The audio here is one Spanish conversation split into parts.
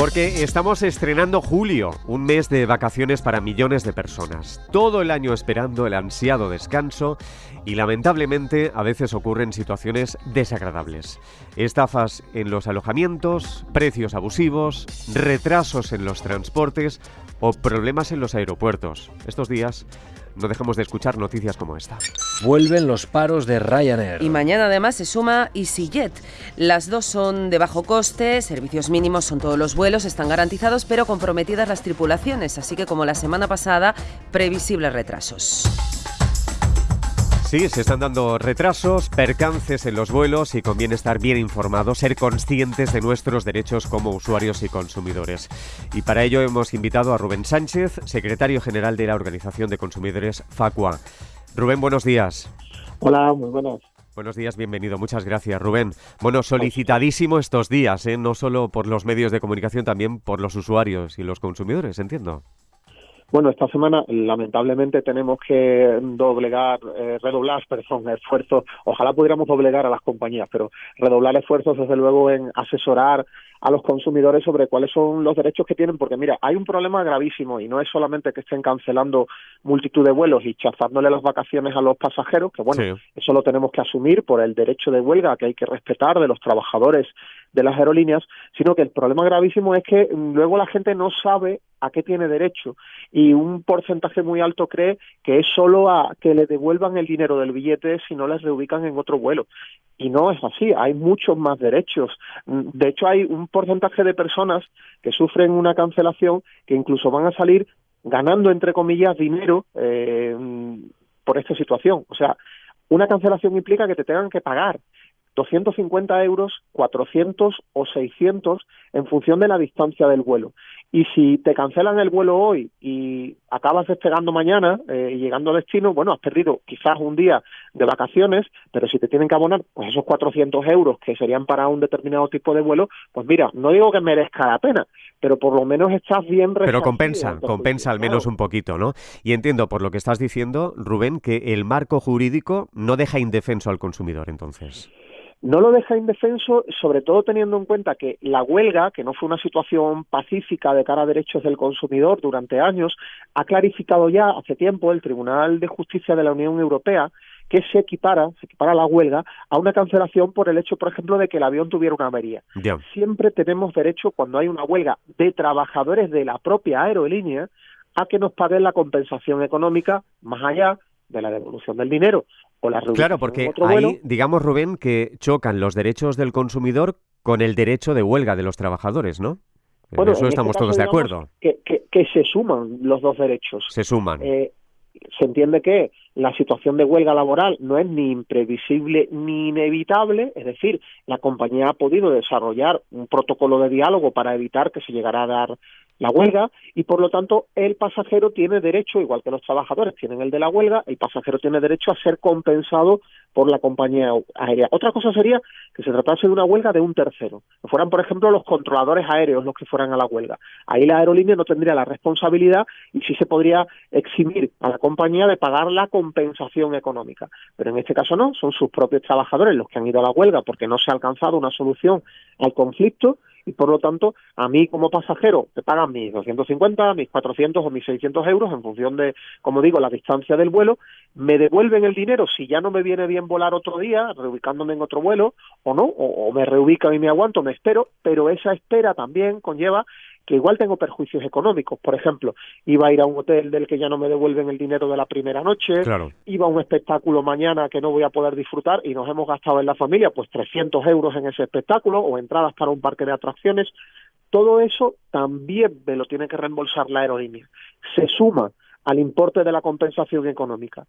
Porque estamos estrenando julio, un mes de vacaciones para millones de personas. Todo el año esperando el ansiado descanso y lamentablemente a veces ocurren situaciones desagradables. Estafas en los alojamientos, precios abusivos, retrasos en los transportes o problemas en los aeropuertos. Estos días no dejamos de escuchar noticias como esta. Vuelven los paros de Ryanair. Y mañana además se suma EasyJet. Las dos son de bajo coste, servicios mínimos son todos los vuelos, están garantizados, pero comprometidas las tripulaciones, así que como la semana pasada, previsibles retrasos. Sí, se están dando retrasos, percances en los vuelos y conviene estar bien informados, ser conscientes de nuestros derechos como usuarios y consumidores. Y para ello hemos invitado a Rubén Sánchez, secretario general de la Organización de Consumidores FACUA. Rubén, buenos días. Hola, muy buenos. Buenos días, bienvenido. Muchas gracias, Rubén. Bueno, solicitadísimo estos días, ¿eh? no solo por los medios de comunicación, también por los usuarios y los consumidores, entiendo. Bueno, esta semana lamentablemente tenemos que doblegar, eh, redoblar, perdón, esfuerzos. Ojalá pudiéramos doblegar a las compañías, pero redoblar esfuerzos desde luego en asesorar a los consumidores sobre cuáles son los derechos que tienen, porque mira, hay un problema gravísimo y no es solamente que estén cancelando multitud de vuelos y chazándole las vacaciones a los pasajeros, que bueno, eso lo tenemos que asumir por el derecho de huelga que hay que respetar de los trabajadores de las aerolíneas, sino que el problema gravísimo es que luego la gente no sabe a qué tiene derecho y un porcentaje muy alto cree que es solo a que le devuelvan el dinero del billete si no les reubican en otro vuelo. Y no es así, hay muchos más derechos. De hecho, hay un porcentaje de personas que sufren una cancelación que incluso van a salir ganando, entre comillas, dinero eh, por esta situación. O sea, una cancelación implica que te tengan que pagar 250 euros, 400 o 600 en función de la distancia del vuelo. Y si te cancelan el vuelo hoy y acabas despegando mañana eh, y llegando a destino, bueno, has perdido quizás un día de vacaciones, pero si te tienen que abonar pues esos 400 euros que serían para un determinado tipo de vuelo, pues mira, no digo que merezca la pena, pero por lo menos estás bien Pero compensa, compensa al menos un poquito, ¿no? Y entiendo por lo que estás diciendo, Rubén, que el marco jurídico no deja indefenso al consumidor entonces. No lo deja indefenso, sobre todo teniendo en cuenta que la huelga, que no fue una situación pacífica de cara a derechos del consumidor durante años, ha clarificado ya hace tiempo el Tribunal de Justicia de la Unión Europea que se equipara, se equipara la huelga a una cancelación por el hecho, por ejemplo, de que el avión tuviera una avería. Siempre tenemos derecho, cuando hay una huelga de trabajadores de la propia aerolínea, a que nos paguen la compensación económica más allá de la devolución del dinero o la Claro, porque ahí, digamos, Rubén, que chocan los derechos del consumidor con el derecho de huelga de los trabajadores, ¿no? Bueno, en eso estamos todos de acuerdo. Que, que, se suman los dos derechos. Se suman. Eh, se entiende que la situación de huelga laboral no es ni imprevisible ni inevitable, es decir, la compañía ha podido desarrollar un protocolo de diálogo para evitar que se llegara a dar la huelga y por lo tanto el pasajero tiene derecho, igual que los trabajadores tienen el de la huelga, el pasajero tiene derecho a ser compensado por la compañía aérea. Otra cosa sería que se tratase de una huelga de un tercero, que fueran por ejemplo los controladores aéreos los que fueran a la huelga. Ahí la aerolínea no tendría la responsabilidad y sí se podría eximir a la compañía de pagar la compensación económica. Pero en este caso no, son sus propios trabajadores los que han ido a la huelga porque no se ha alcanzado una solución al conflicto y por lo tanto a mí como pasajero te pagan mis 250, mis 400 o mis 600 euros en función de, como digo, la distancia del vuelo, me devuelven el dinero. Si ya no me viene bien volar otro día, reubicándome en otro vuelo o no, o, o me reubican y me aguanto, me espero, pero esa espera también conlleva que igual tengo perjuicios económicos. Por ejemplo, iba a ir a un hotel del que ya no me devuelven el dinero de la primera noche, iba a un espectáculo mañana que no voy a poder disfrutar y nos hemos gastado en la familia pues 300 euros en ese espectáculo o entradas para un parque de atracciones. Todo eso también me lo tiene que reembolsar la aerolínea. Se suma al importe de la compensación económica.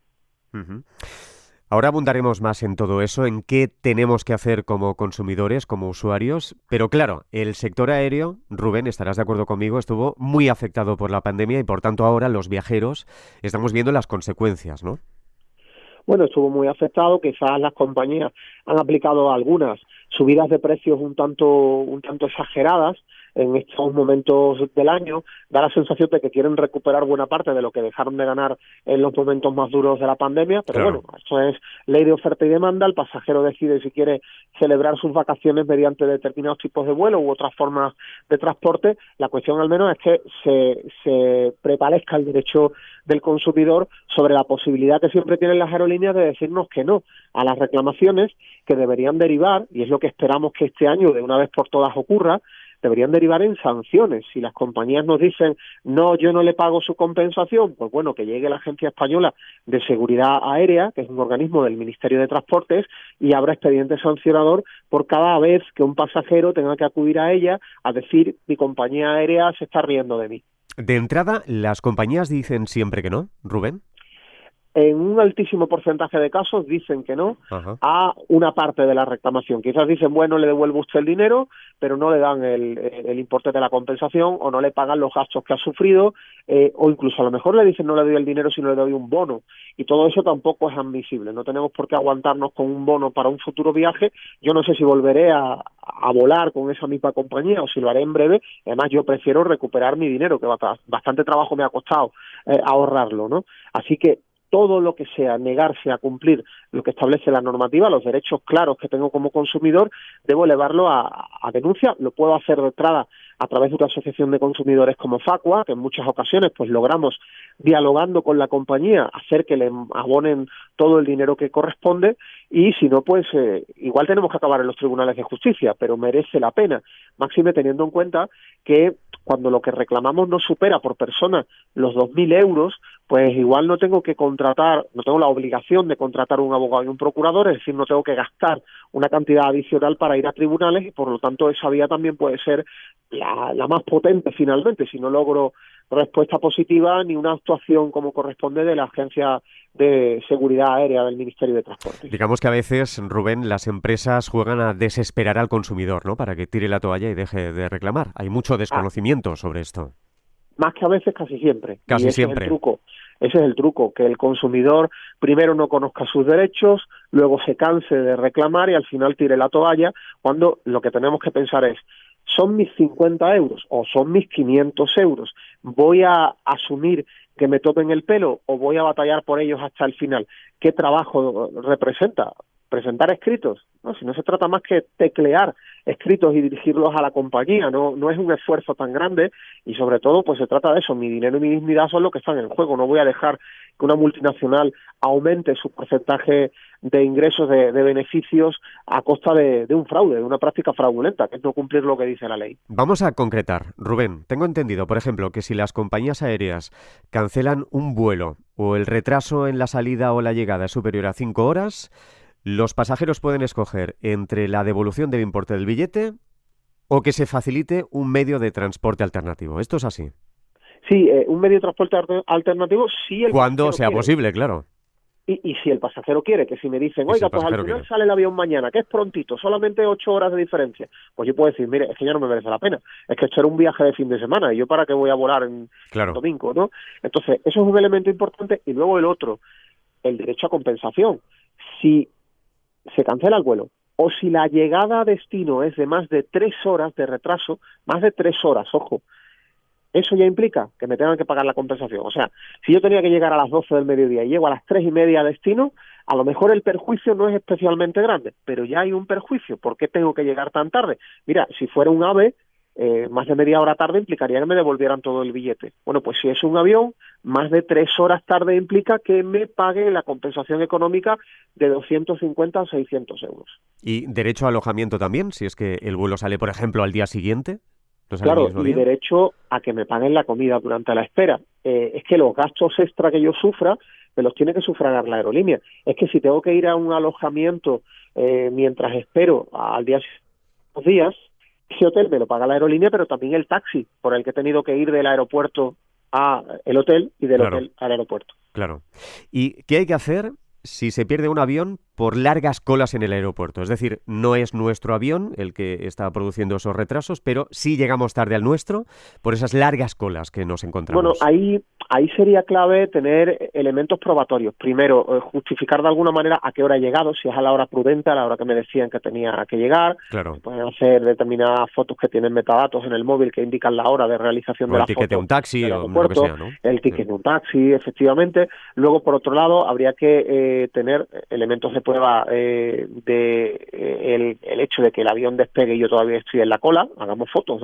Ahora abundaremos más en todo eso, en qué tenemos que hacer como consumidores, como usuarios, pero claro, el sector aéreo, Rubén, estarás de acuerdo conmigo, estuvo muy afectado por la pandemia y por tanto ahora los viajeros estamos viendo las consecuencias, ¿no? Bueno, estuvo muy afectado, quizás las compañías han aplicado algunas subidas de precios un tanto un tanto exageradas en estos momentos del año, da la sensación de que quieren recuperar buena parte de lo que dejaron de ganar en los momentos más duros de la pandemia, pero bueno, esto es ley de oferta y demanda, el pasajero decide si quiere celebrar sus vacaciones mediante determinados tipos de vuelo u otras formas de transporte, la cuestión al menos es que se, se prevalezca el derecho del consumidor sobre la posibilidad que siempre tienen las aerolíneas de decirnos que no a las reclamaciones que deberían derivar, y es lo que esperamos que este año de una vez por todas ocurra, deberían derivar en sanciones. Si las compañías nos dicen, no, yo no le pago su compensación, pues bueno, que llegue la Agencia Española de Seguridad Aérea, que es un organismo del Ministerio de Transportes, y abra expediente sancionador por cada vez que un pasajero tenga que acudir a ella a decir, mi compañía aérea se está riendo de mí. De entrada, ¿las compañías dicen siempre que no, Rubén? En un altísimo porcentaje de casos dicen que no a una parte de la reclamación. Quizás dicen, bueno, le devuelvo usted el dinero, pero no le dan el, importe de la compensación o no le pagan los gastos que ha sufrido, eh, o incluso a lo mejor le dicen no le doy el dinero, sino le doy un bono. Y todo eso tampoco es admisible. No tenemos por qué aguantarnos con un bono para un futuro viaje. Yo no sé si volveré a, volar con esa misma compañía o si lo haré en breve. Además, yo prefiero recuperar mi dinero, que bastante trabajo me ha costado eh, ahorrarlo, ¿no? Así que todo lo que sea negarse a cumplir lo que establece la normativa, los derechos claros que tengo como consumidor, debo elevarlo a, denuncia. Lo puedo hacer de entrada a través de una asociación de consumidores como Facua, que en muchas ocasiones pues logramos dialogando con la compañía hacer que le abonen todo el dinero que corresponde y si no pues eh, igual tenemos que acabar en los tribunales de justicia, pero merece la pena, máxime teniendo en cuenta que cuando lo que reclamamos no supera por persona los 2.000 euros, pues igual no tengo que contratar, no tengo la obligación de contratar un abogado y un procurador, es decir, no tengo que gastar una cantidad adicional para ir a tribunales y por lo tanto esa vía también puede ser la, la más potente finalmente si no logro respuesta positiva ni una actuación como corresponde de la Agencia de Seguridad Aérea del Ministerio de Transporte. Digamos que a veces, Rubén, las empresas juegan a desesperar al consumidor, ¿no? Para que tire la toalla y deje de reclamar. Hay mucho desconocimiento sobre esto. Más que a veces, casi siempre. Casi siempre. Es el truco. Ese es el truco, que el consumidor primero no conozca sus derechos, luego se canse de reclamar y al final tire la toalla, cuando lo que tenemos que pensar es, son mis 50 euros o son mis 500 euros. Voy a asumir que me topen el pelo o voy a batallar por ellos hasta el final. ¿Qué trabajo representa? Presentar escritos. ¿no? Si no se trata más que teclear escritos y dirigirlos a la compañía, no, no es un esfuerzo tan grande y sobre todo pues se trata de eso, mi dinero y mi dignidad son lo que están en juego, no voy a dejar que una multinacional aumente su porcentaje de ingresos, de, beneficios a costa de, un fraude, de una práctica fraudulenta, que es no cumplir lo que dice la ley. Vamos a concretar. Rubén, tengo entendido, por ejemplo, que si las compañías aéreas cancelan un vuelo o el retraso en la salida o la llegada es superior a cinco horas, los pasajeros pueden escoger entre la devolución del importe del billete o que se facilite un medio de transporte alternativo. ¿Esto es así? Sí, eh, un medio de transporte alternativo sí. El Cuando sea posible, claro. Y, si el pasajero quiere, que si me dicen, oiga, pues al final sale el avión mañana, que es prontito, solamente ocho horas de diferencia, pues yo puedo decir, mire, es que ya no me merece la pena, es que esto era un viaje de fin de semana y yo para qué voy a volar en domingo, ¿no? Entonces, eso es un elemento importante y luego el otro, el derecho a compensación. Si se cancela el vuelo o si la llegada a destino es de más de tres horas de retraso, más de tres horas, ojo, eso ya implica que me tengan que pagar la compensación. O sea, si yo tenía que llegar a las 12 del mediodía y llego a las tres y media a destino, a lo mejor el perjuicio no es especialmente grande, pero ya hay un perjuicio. ¿Por qué tengo que llegar tan tarde? Mira, si fuera un AVE, eh, más de media hora tarde implicaría que me devolvieran todo el billete. Bueno, pues si es un avión, más de tres horas tarde implica que me pague la compensación económica de 250 o 600 euros. ¿Y derecho a alojamiento también, si es que el vuelo sale, por ejemplo, al día siguiente? claro, y derecho a que me paguen la comida durante la espera. Eh, es que los gastos extra que yo sufra me los tiene que sufragar la aerolínea. Es que si tengo que ir a un alojamiento eh, mientras espero al día dos días, ese hotel me lo paga la aerolínea, pero también el taxi por el que he tenido que ir del aeropuerto a el hotel y del hotel al aeropuerto. Claro. ¿Y qué hay que hacer si se pierde un avión por largas colas en el aeropuerto. Es decir, no es nuestro avión el que está produciendo esos retrasos, pero sí llegamos tarde al nuestro por esas largas colas que nos encontramos. Bueno, ahí, ahí sería clave tener elementos probatorios. Primero, eh, justificar de alguna manera a qué hora ha llegado, si es a la hora prudente, a la hora que me decían que tenía que llegar. Claro. Pueden hacer determinadas fotos que tienen metadatos en el móvil que indican la hora de realización O de el la ticket de un taxi o lo que sea, ¿no? el ticket Sí. de un taxi, efectivamente. Luego, por otro lado, habría que eh, tener elementos de prueba eh, de eh, el, el hecho de que el avión despegue y yo todavía estoy en la cola, hagamos fotos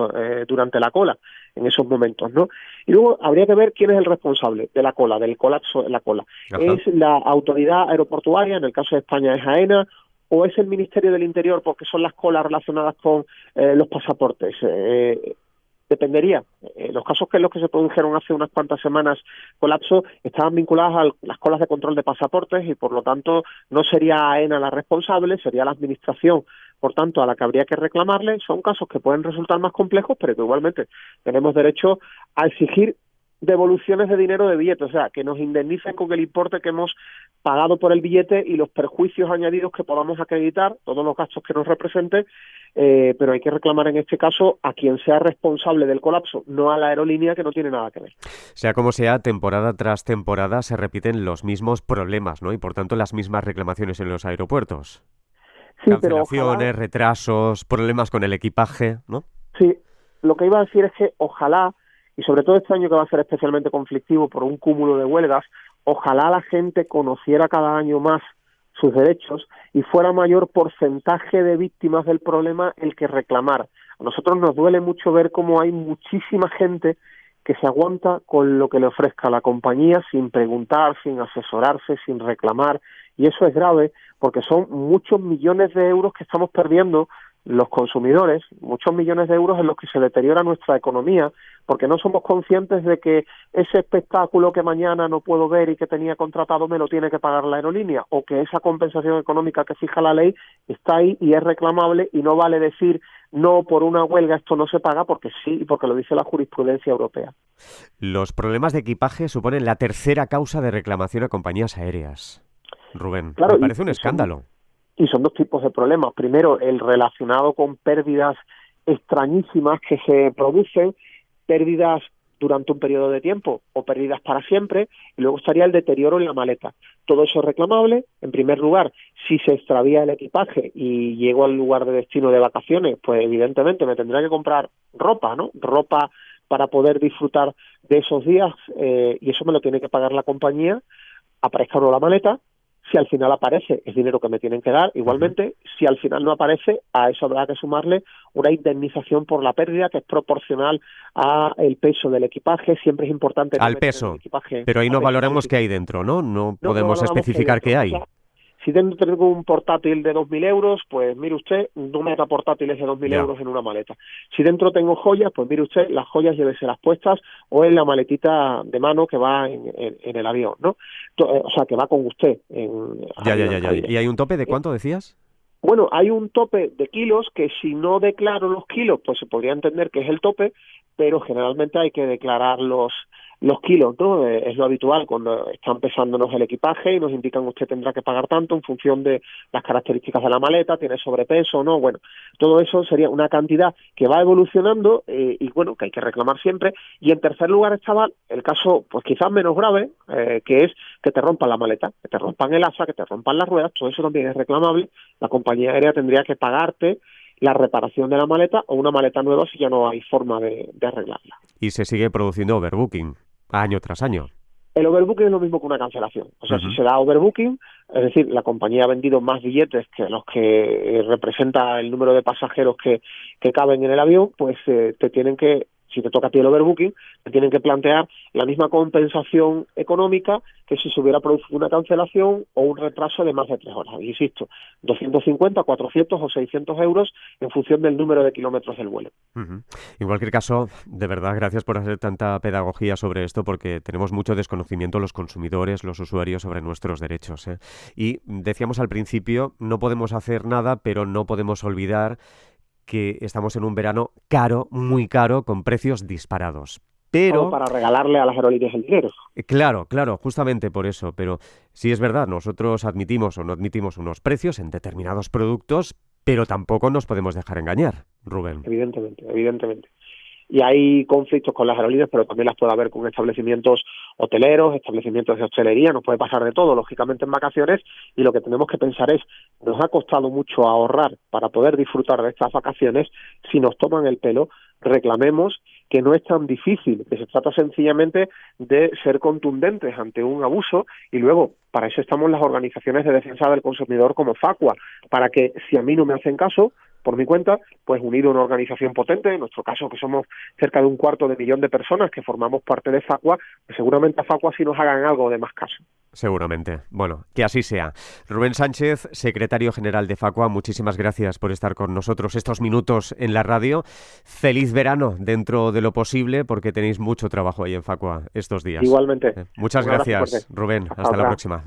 durante la cola en esos momentos, ¿no? Y luego habría que ver quién es el responsable de la cola, del colapso en la cola. Ajá. ¿Es la autoridad aeroportuaria, en el caso de España es AENA, o es el Ministerio del Interior porque son las colas relacionadas con eh, los pasaportes? Eh, dependería. Eh, los casos que los que se produjeron hace unas cuantas semanas colapso estaban vinculados a las colas de control de pasaportes y por lo tanto no sería AENA la responsable, sería la administración, por tanto, a la que habría que reclamarle. Son casos que pueden resultar más complejos, pero que igualmente tenemos derecho a exigir devoluciones de dinero de billetes, o sea, que nos indemnicen con el importe que hemos pagado por el billete y los perjuicios añadidos que podamos acreditar, todos los gastos que nos represente, eh, pero hay que reclamar en este caso a quien sea responsable del colapso, no a la aerolínea que no tiene nada que ver. Sea como sea, temporada tras temporada se repiten los mismos problemas, ¿no? Y por tanto las mismas reclamaciones en los aeropuertos. Sí, pero Cancelaciones, ojalá- retrasos, problemas con el equipaje, ¿no? Sí, lo que iba a decir es que ojalá, y sobre todo este año que va a ser especialmente conflictivo por un cúmulo de huelgas, ojalá la gente conociera cada año más sus derechos y fuera mayor porcentaje de víctimas del problema el que reclamar. A nosotros nos duele mucho ver cómo hay muchísima gente que se aguanta con lo que le ofrezca la compañía sin preguntar, sin asesorarse, sin reclamar. Y eso es grave porque son muchos millones de euros que estamos perdiendo los consumidores, muchos millones de euros en los que se deteriora nuestra economía, porque no somos conscientes de que ese espectáculo que mañana no puedo ver y que tenía contratado me lo tiene que pagar la aerolínea, o que esa compensación económica que fija la ley está ahí y es reclamable y no vale decir no por una huelga esto no se paga porque sí y porque lo dice la jurisprudencia europea. Los problemas de equipaje suponen la tercera causa de reclamación a compañías aéreas. Rubén, Claro, me parece un son- escándalo. Y son dos tipos de problemas. Primero, el relacionado con pérdidas extrañísimas que se producen, pérdidas durante un periodo de tiempo o pérdidas para siempre, y luego estaría el deterioro en la maleta. Todo eso es reclamable. En primer lugar, si se extravía el equipaje y llego al lugar de destino de vacaciones, pues evidentemente me tendré que comprar ropa, ¿no? Ropa para poder disfrutar de esos días eh, y eso me lo tiene que pagar la compañía, aparezca o no la maleta, si al final aparece, es dinero que me tienen que dar. Igualmente, si al final no aparece, a eso habrá que sumarle una indemnización por la pérdida que es proporcional a el peso del equipaje. Siempre es importante Al peso. el equipaje Pero ahí no sí. qué hay dentro, ¿no? No podemos especificar qué hay. dentro. Si dentro tengo un portátil de 2.000 euros, pues mire usted, no meta portátiles de 2.000 Ya. euros en una maleta. Si dentro tengo joyas, pues mire usted, las joyas lléveselas puestas o en la maletita de mano que va en, en- en el avión, ¿no? Eh, O sea, que va con usted. En, Ya, ya, ya, ya. ¿Y hay un tope de cuánto decías? Bueno, hay un tope de kilos que si no declaro los kilos, pues se podría entender que es el tope, pero generalmente hay que declarar los los kilos, ¿no? Eh, es lo habitual cuando están pesándonos el equipaje y nos indican usted tendrá que pagar tanto en función de las características de la maleta, tiene sobrepeso, ¿no? Bueno, todo eso sería una cantidad que va evolucionando eh, y bueno, que hay que reclamar siempre. Y en tercer lugar estaba el caso, pues quizás menos grave, eh, que es que te rompan la maleta, que te rompan el asa, que te rompan las ruedas, todo eso también es reclamable. La compañía aérea tendría que pagarte la reparación de la maleta o una maleta nueva si ya no hay forma de, de arreglarla. Y se sigue produciendo overbooking año tras año. El overbooking es lo mismo que una cancelación. O sea, si se da overbooking, es decir, la compañía ha vendido más billetes que los que eh, representa el número de pasajeros que, que caben en el avión, pues eh, te tienen que, si te toca a ti el overbooking, te tienen que plantear la misma compensación económica que si se hubiera producido una cancelación o un retraso de más de tres horas. Insisto, 250, 400 o 600 euros en función del número de kilómetros del vuelo. En cualquier caso, de verdad, gracias por hacer tanta pedagogía sobre esto, porque tenemos mucho desconocimiento los consumidores, los usuarios sobre nuestros derechos. ¿eh? Y decíamos al principio, no podemos hacer nada, pero no podemos olvidar que estamos en un verano caro, muy caro, con precios disparados. pero... para regalarle a las aerolíneas el dinero. Eh, claro, claro, justamente por eso. Pero sí es verdad, nosotros admitimos o no admitimos unos precios en determinados productos, pero tampoco nos podemos dejar engañar, Rubén. Evidentemente, evidentemente y hay conflictos con las aerolíneas, pero también las puede haber con establecimientos hoteleros, establecimientos de hostelería, nos puede pasar de todo, lógicamente en vacaciones, y lo que tenemos que pensar es, nos ha costado mucho ahorrar para poder disfrutar de estas vacaciones, si nos toman el pelo, reclamemos que no es tan difícil, que se trata sencillamente de ser contundentes ante un abuso y luego para eso estamos las organizaciones de defensa del consumidor como Facua, para que si a mí no me hacen caso, por mi cuenta, pues unido a una organización potente, en nuestro caso que somos cerca de un cuarto de millón de personas que formamos parte de Facua, pues seguramente a Facua sí nos hagan algo de más caso. Seguramente. Bueno, que así sea. Rubén Sánchez, secretario general de Facua, muchísimas gracias por estar con nosotros estos minutos en la radio. Feliz verano dentro de lo posible porque tenéis mucho trabajo ahí en Facua estos días. Igualmente. Muchas gracias, Rubén. Hasta, la próxima.